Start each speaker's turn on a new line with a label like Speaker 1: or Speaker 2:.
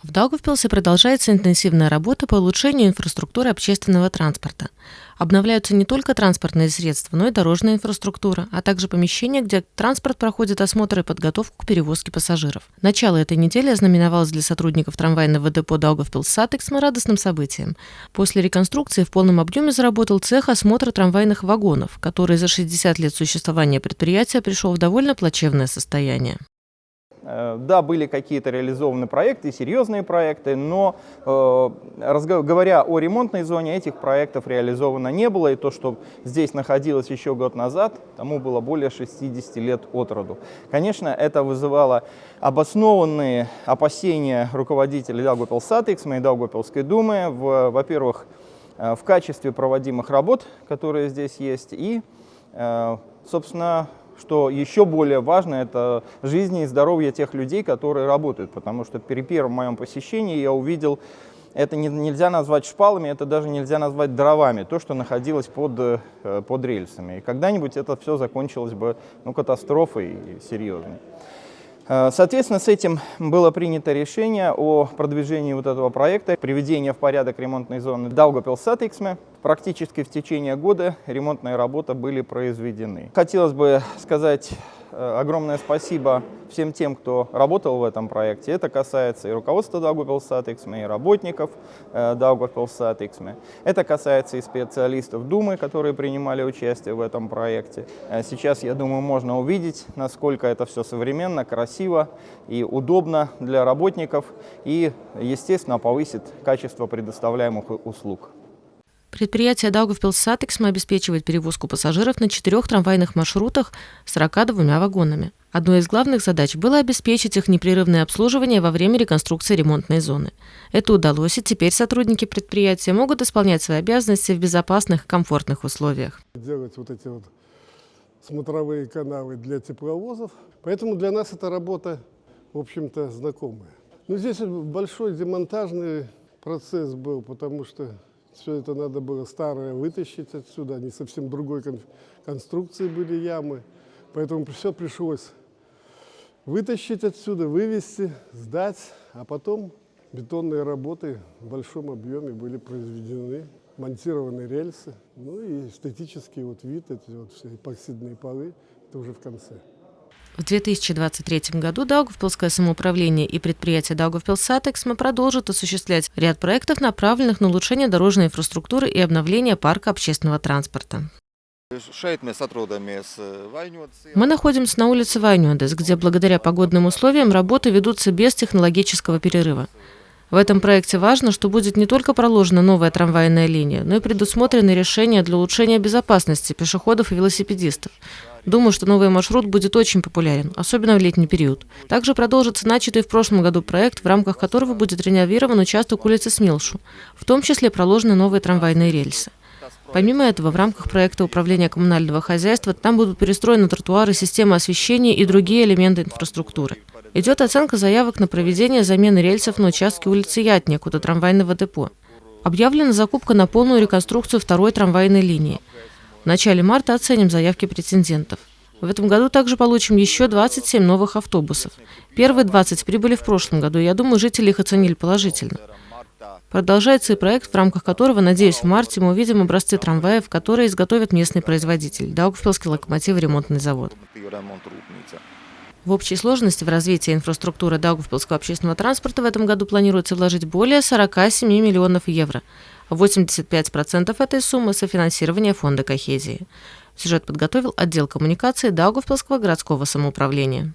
Speaker 1: В Даугавпилсе продолжается интенсивная работа по улучшению инфраструктуры общественного транспорта. Обновляются не только транспортные средства, но и дорожная инфраструктура, а также помещения, где транспорт проходит осмотр и подготовку к перевозке пассажиров. Начало этой недели ознаменовалось для сотрудников трамвайного депо Daugavpils Satiksme радостным событием. После реконструкции в полном объеме заработал цех осмотра трамвайных вагонов, который за 60 лет существования предприятия пришел в довольно плачевное состояние.
Speaker 2: Э, да, были какие-то реализованы проекты, серьезные проекты, но э, говоря о ремонтной зоне, этих проектов реализовано не было. И то, что здесь находилось еще год назад, тому было более 60 лет от роду. Конечно, это вызывало обоснованные опасения руководителей Даугавпилсатекс, и Даугавпилской думы, во-первых, э, в качестве проводимых работ, которые здесь есть, и, собственно, что еще более важно, это жизни и здоровье тех людей, которые работают, потому что при первом моем посещении я увидел, это не, нельзя назвать шпалами, это даже нельзя назвать дровами, то, что находилось под, э, под рельсами. И когда-нибудь это все закончилось бы ну, катастрофой серьезной. Э, соответственно, с этим было принято решение о продвижении вот этого проекта, приведения в порядок ремонтной зоны Даугапилсатексме. Практически в течение года ремонтные работы были произведены. Хотелось бы сказать Э, огромное спасибо всем тем, кто работал в этом проекте. Это касается и руководства Даугавпилсатексме, и работников э, Даугавпилсатексме. Это касается и специалистов Думы, которые принимали участие в этом проекте. Э, сейчас, я думаю, можно увидеть, насколько это все современно, красиво и удобно для работников и, естественно, повысит качество предоставляемых услуг.
Speaker 1: Предприятие Daugavpils Satiksme обеспечивает перевозку пассажиров на четырех трамвайных маршрутах с 42 вагонами. Одной из главных задач было обеспечить их непрерывное обслуживание во время реконструкции ремонтной зоны. Это удалось, и теперь сотрудники предприятия могут исполнять свои обязанности в безопасных комфортных условиях.
Speaker 3: Делать вот эти вот смотровые канавы для тепловозов. Поэтому для нас эта работа, в общем-то, знакомая. Но здесь большой демонтажный процесс был, потому что все это надо было старое вытащить отсюда, они совсем другой кон конструкции были ямы. Поэтому все пришлось вытащить отсюда, вывести, сдать, а потом бетонные работы в большом объеме были произведены, монтированы рельсы, ну и эстетический вот вид, эти вот все эпоксидные полы, это уже в конце.
Speaker 1: В 2023 году Даугавпилское самоуправление и предприятие Даугавпилсатексма продолжат осуществлять ряд проектов, направленных на улучшение дорожной инфраструктуры и обновление парка общественного транспорта. Мы находимся на улице Вайнюдес, где благодаря погодным условиям работы ведутся без технологического перерыва. В этом проекте важно, что будет не только проложена новая трамвайная линия, но и предусмотрены решения для улучшения безопасности пешеходов и велосипедистов. Думаю, что новый маршрут будет очень популярен, особенно в летний период. Также продолжится начатый в прошлом году проект, в рамках которого будет реновирован участок улицы Смилшу, в том числе проложены новые трамвайные рельсы. Помимо этого, в рамках проекта управления коммунального хозяйства там будут перестроены тротуары, системы освещения и другие элементы инфраструктуры. Идет оценка заявок на проведение замены рельсов на участке улицы Ятник у трамвайного депо. Объявлена закупка на полную реконструкцию второй трамвайной линии. В начале марта оценим заявки претендентов. В этом году также получим еще 27 новых автобусов. Первые 20 прибыли в прошлом году, и я думаю, жители их оценили положительно. Продолжается и проект, в рамках которого, надеюсь, в марте мы увидим образцы трамваев, которые изготовят местный производитель – Даугавпилский локомотив-ремонтный завод. В общей сложности в развитие инфраструктуры Даугавпилского общественного транспорта в этом году планируется вложить более 47 миллионов евро. 85% этой суммы – софинансирование фонда кохезии. Сюжет подготовил отдел коммуникации Даугавпилского городского самоуправления.